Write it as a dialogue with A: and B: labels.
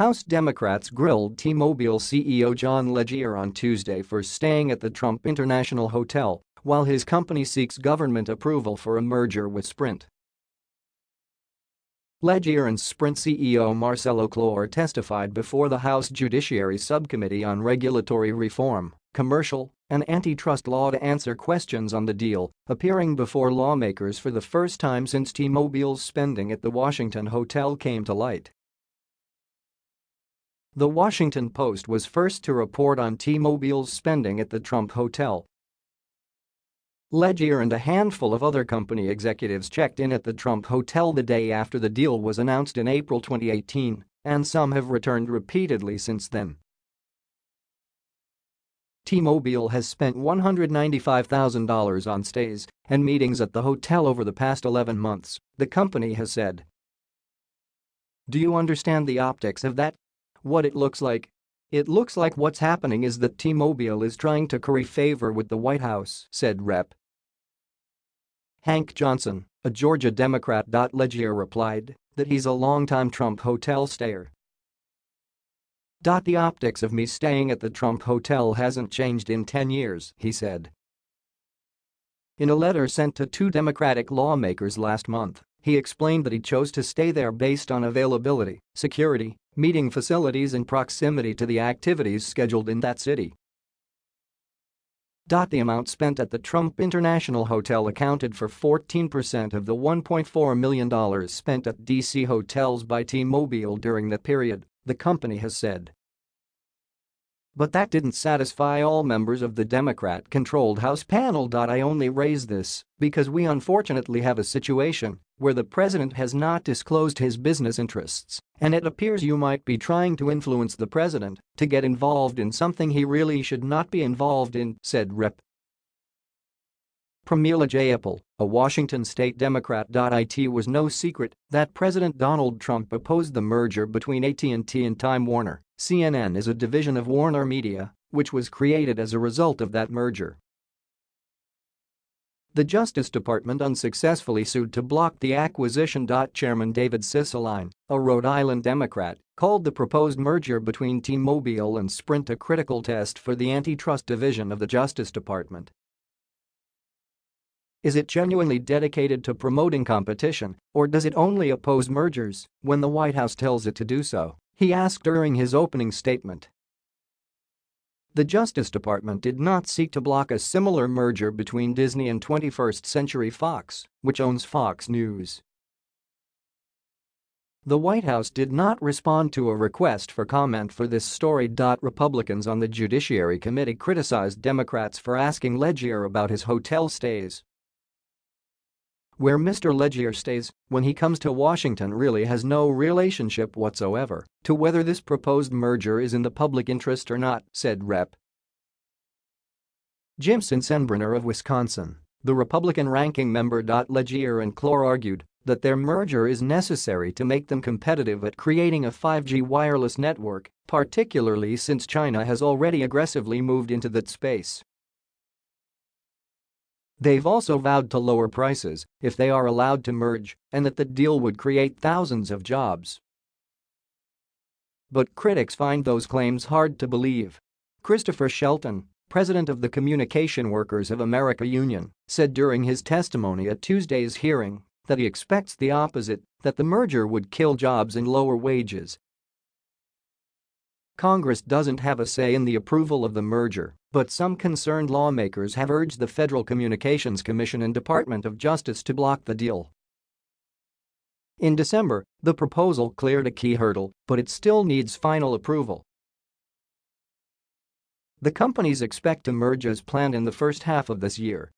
A: House Democrats grilled T-Mobile CEO John Legere on Tuesday for staying at the Trump International Hotel while his company seeks government approval for a merger with Sprint. Legere and Sprint CEO Marcelo Claure testified before the House Judiciary Subcommittee on Regulatory Reform, Commercial, and Antitrust Law to answer questions on the deal, appearing before lawmakers for the first time since T-Mobile's spending at the Washington hotel came to light. The Washington Post was first to report on T-Mobile's spending at the Trump Hotel. Legere and a handful of other company executives checked in at the Trump Hotel the day after the deal was announced in April 2018, and some have returned repeatedly since then. T-Mobile has spent $195,000 on stays and meetings at the hotel over the past 11 months, the company has said. Do you understand the optics of that? What it looks like? It looks like what's happening is that T-Mobile is trying to curry favor with the White House, said Rep. Hank Johnson, a Georgia Democrat. Legere replied that he's a longtime Trump hotel stayer. The optics of me staying at the Trump hotel hasn't changed in 10 years, he said. In a letter sent to two Democratic lawmakers last month, he explained that he chose to stay there based on availability, security, meeting facilities and proximity to the activities scheduled in that city. The amount spent at the Trump International Hotel accounted for 14% of the $1.4 million spent at D.C. hotels by T-Mobile during the period, the company has said. But that didn't satisfy all members of the Democrat-controlled House panel. I only raise this because we unfortunately have a situation where the president has not disclosed his business interests, and it appears you might be trying to influence the president to get involved in something he really should not be involved in, said Rep. Pramila Jayapal, a Washington state Democrat. It was no secret that President Donald Trump opposed the merger between AT&T and Time Warner CNN is a division of Warner Media, which was created as a result of that merger. The Justice Department unsuccessfully sued to block the acquisition. Chairman David Cicilline, a Rhode Island Democrat, called the proposed merger between T-Mobile and Sprint a critical test for the antitrust division of the Justice Department. Is it genuinely dedicated to promoting competition, or does it only oppose mergers when the White House tells it to do so? he asked during his opening statement. The Justice Department did not seek to block a similar merger between Disney and 21st Century Fox, which owns Fox News. The White House did not respond to a request for comment for this story. Republicans on the Judiciary Committee criticized Democrats for asking Legere about his hotel stays where Mr. Legere stays when he comes to Washington really has no relationship whatsoever to whether this proposed merger is in the public interest or not, said Rep. Jim Sensenbrenner of Wisconsin, the Republican ranking member. Legere and Claure argued that their merger is necessary to make them competitive at creating a 5G wireless network, particularly since China has already aggressively moved into that space. They've also vowed to lower prices if they are allowed to merge and that the deal would create thousands of jobs. But critics find those claims hard to believe. Christopher Shelton, president of the Communication Workers of America Union, said during his testimony at Tuesday's hearing that he expects the opposite, that the merger would kill jobs and lower wages Congress doesn't have a say in the approval of the merger, but some concerned lawmakers have urged the Federal Communications Commission and Department of Justice to block the deal. In December, the proposal cleared a key hurdle, but it still needs final approval. The companies expect to merge as planned in the first half of this year,